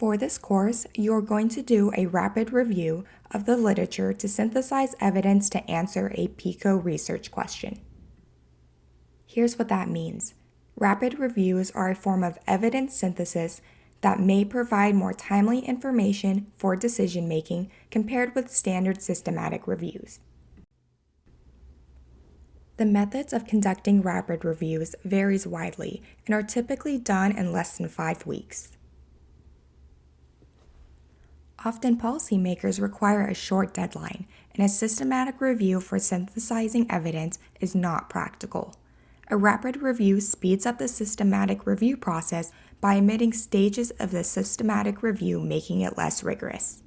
For this course, you're going to do a rapid review of the literature to synthesize evidence to answer a PICO research question. Here's what that means. Rapid reviews are a form of evidence synthesis that may provide more timely information for decision making compared with standard systematic reviews. The methods of conducting rapid reviews varies widely and are typically done in less than five weeks. Often policymakers require a short deadline, and a systematic review for synthesizing evidence is not practical. A rapid review speeds up the systematic review process by omitting stages of the systematic review, making it less rigorous.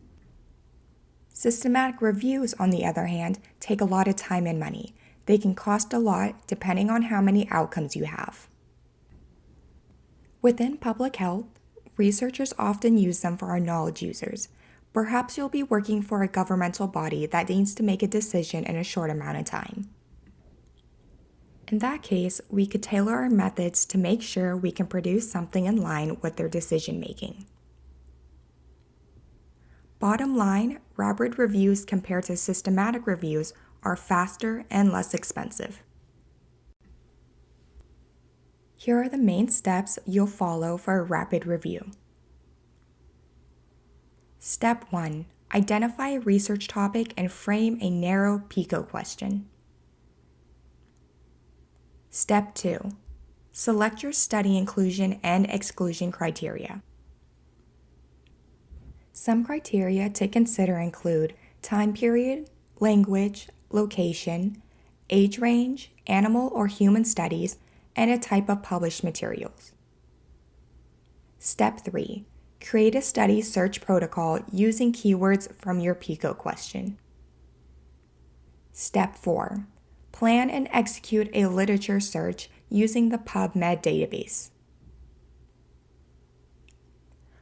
Systematic reviews, on the other hand, take a lot of time and money. They can cost a lot depending on how many outcomes you have. Within public health, researchers often use them for our knowledge users. Perhaps you'll be working for a governmental body that needs to make a decision in a short amount of time. In that case, we could tailor our methods to make sure we can produce something in line with their decision making. Bottom line, rapid reviews compared to systematic reviews are faster and less expensive. Here are the main steps you'll follow for a rapid review. Step 1. Identify a research topic and frame a narrow PICO question. Step 2. Select your study inclusion and exclusion criteria. Some criteria to consider include time period, language, location, age range, animal or human studies, and a type of published materials. Step 3. Create a study search protocol using keywords from your PICO question. Step 4. Plan and execute a literature search using the PubMed database.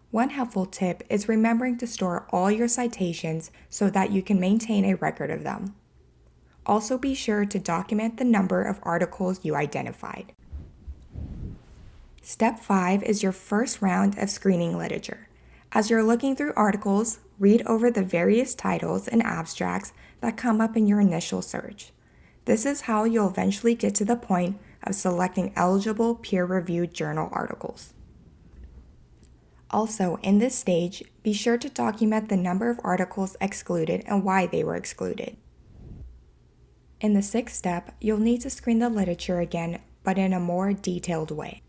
One helpful tip is remembering to store all your citations so that you can maintain a record of them. Also be sure to document the number of articles you identified. Step 5 is your first round of screening literature. As you're looking through articles, read over the various titles and abstracts that come up in your initial search. This is how you'll eventually get to the point of selecting eligible peer-reviewed journal articles. Also, in this stage, be sure to document the number of articles excluded and why they were excluded. In the sixth step, you'll need to screen the literature again, but in a more detailed way.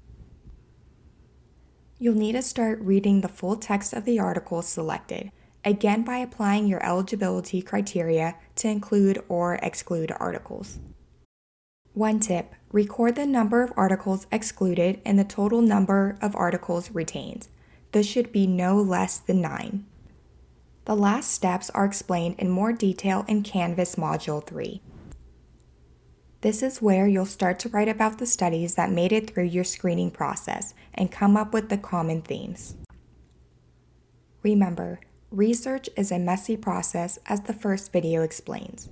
You'll need to start reading the full text of the article selected, again by applying your eligibility criteria to include or exclude articles. One tip, record the number of articles excluded and the total number of articles retained. This should be no less than 9. The last steps are explained in more detail in Canvas Module 3. This is where you'll start to write about the studies that made it through your screening process and come up with the common themes. Remember, Research is a messy process as the first video explains.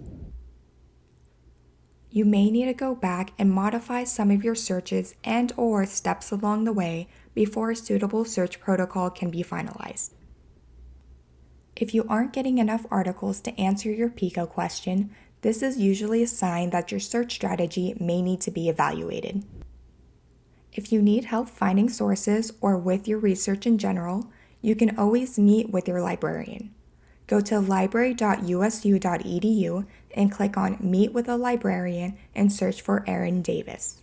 You may need to go back and modify some of your searches and or steps along the way before a suitable search protocol can be finalized. If you aren't getting enough articles to answer your PICO question, this is usually a sign that your search strategy may need to be evaluated. If you need help finding sources or with your research in general, you can always meet with your librarian. Go to library.usu.edu and click on Meet with a Librarian and search for Erin Davis.